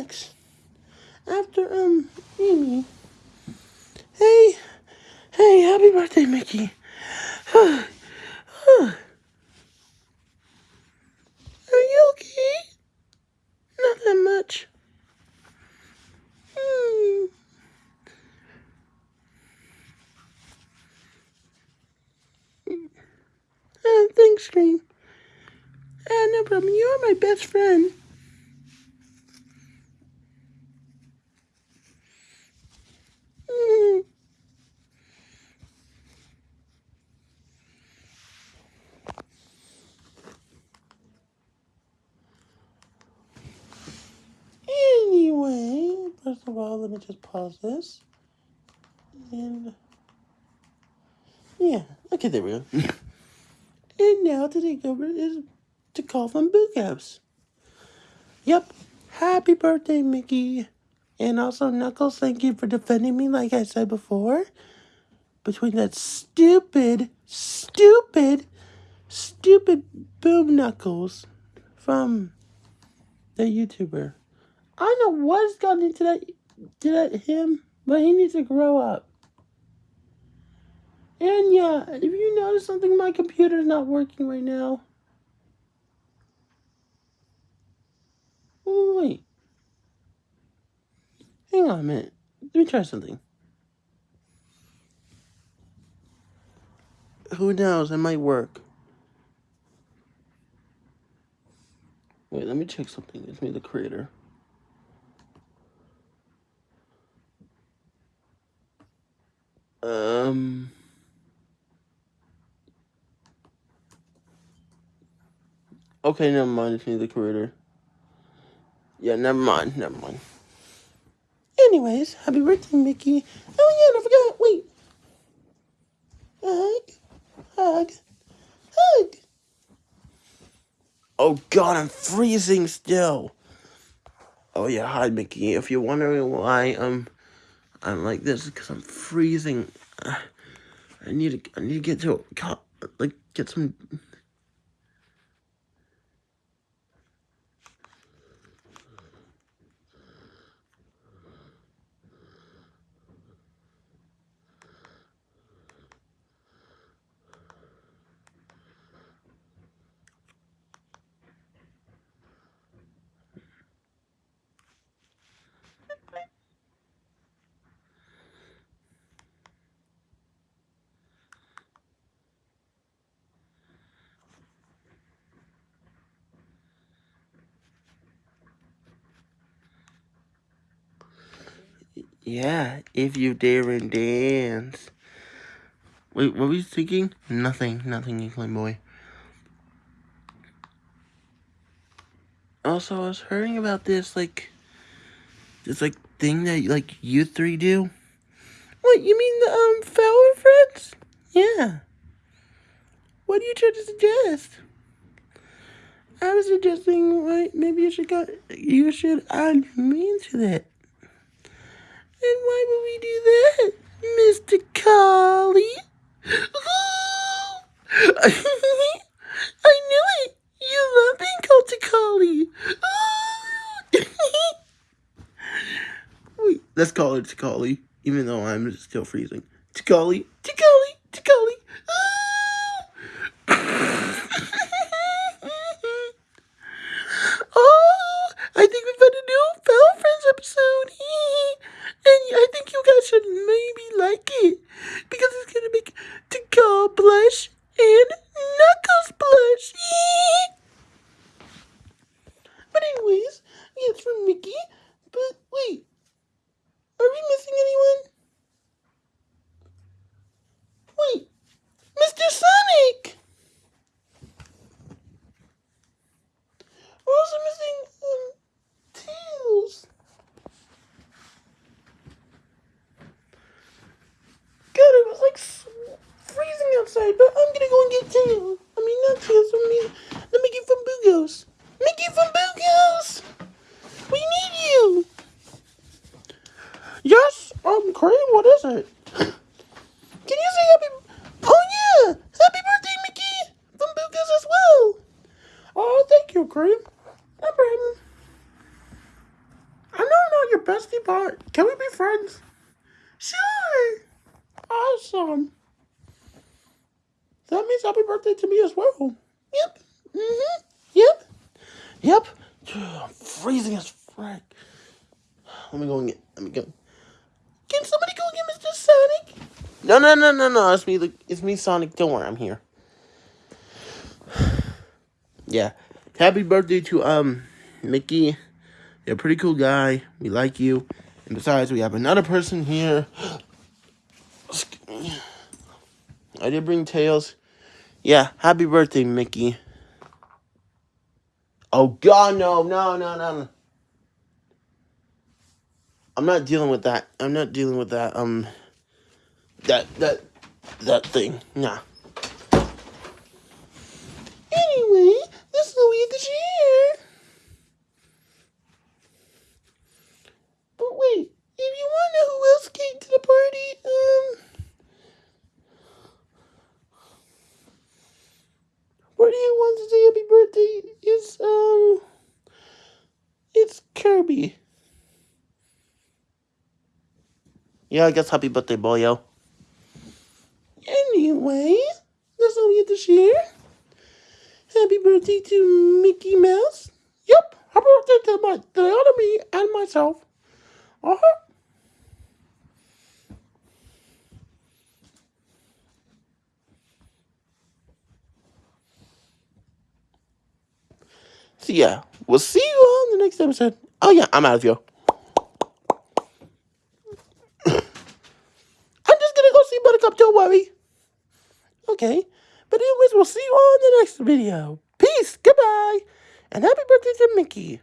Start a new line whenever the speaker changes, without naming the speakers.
next? After, um, Amy. Hey, hey, happy birthday, Mickey. Are you okay? Not that much. Hmm. Uh, thanks, Green. Uh, no problem. You're my best friend. Of all, let me just pause this. And yeah, okay, there we go. and now to take over is to call from Booghouse. Yep, happy birthday, Mickey. And also, Knuckles, thank you for defending me, like I said before. Between that stupid, stupid, stupid Boom Knuckles from the YouTuber. I don't know what's gotten into that, to that him, but he needs to grow up. And yeah, if you notice something, my computer's not working right now. Wait. Hang on a minute. Let me try something. Who knows? It might work. Wait, let me check something. It's me, the creator. Um... Okay, never mind. It's me, the creator. Yeah, never mind. Never mind. Anyways, happy birthday, Mickey. Oh, yeah, I forgot. Wait. Hug. Hug. Hug. Oh, God, I'm freezing still. Oh, yeah, hi, Mickey. If you're wondering why um, I'm like this, because I'm freezing. I need to, I need to get to, like, get some Yeah, if you dare and dance. Wait, what were you thinking? Nothing, nothing, Inkling Boy. Also, I was hearing about this, like, this, like, thing that, like, you three do. What, you mean the, um, Flower Friends? Yeah. What are you trying to suggest? I was suggesting, like, maybe you should go, you should add me into that. And why would we do that, Mr. Collie? I knew it! You love being called Tikali! Wait, let's call her Tikali, even though I'm still freezing. Tikali, Tikali, Tikali! oh, I think we found a new Foul Friends episode. And I think you guys should maybe like it. Because it's going to make Tikal blush and Knuckles blush. but anyways, it's from Mickey. But wait, are we missing anyone? Wait, Mr. Sonic! We're also missing um, Tails. God, it was like freezing outside, but I'm gonna go and get Tails. I mean, not Tails, I mean, the Mickey from Booghouse. Booghouse! We need you! Yes, um, Cream, what is it? Can you say happy... Oh, yeah! Happy birthday, Mickey! From Booghouse as well! Oh, thank you, Cream. No problem. bestie part. Can we be friends? Sure. Awesome. That means happy birthday to me as well. Yep. Mm-hmm. Yep. Yep. I'm freezing as frick. Let me go and get. Let me go. Can somebody go get Mr. Sonic? No, no, no, no, no. It's me. It's me, Sonic. Don't worry, I'm here. yeah. Happy birthday to um Mickey. You're a pretty cool guy. We like you. And besides, we have another person here. I did bring Tails. Yeah, happy birthday, Mickey. Oh God, no, no, no, no. I'm not dealing with that. I'm not dealing with that. Um, that that that thing. Nah. Anyway, this Louis the Cheer. But wait, if you want to know who else came to the party, um. What do you want to say happy birthday? It's um it's Kirby. Yeah, I guess happy birthday, boyo. Anyway, that's all we have to share. Happy birthday to Mickey Mouse. Yep, happy birthday to my the other me and myself. Uh-huh. So yeah, we'll see you on the next episode. Oh yeah, I'm out of here. I'm just Buttercup, don't worry. Okay. But anyways, we'll see you on the next video. Peace, goodbye, and happy birthday to Mickey.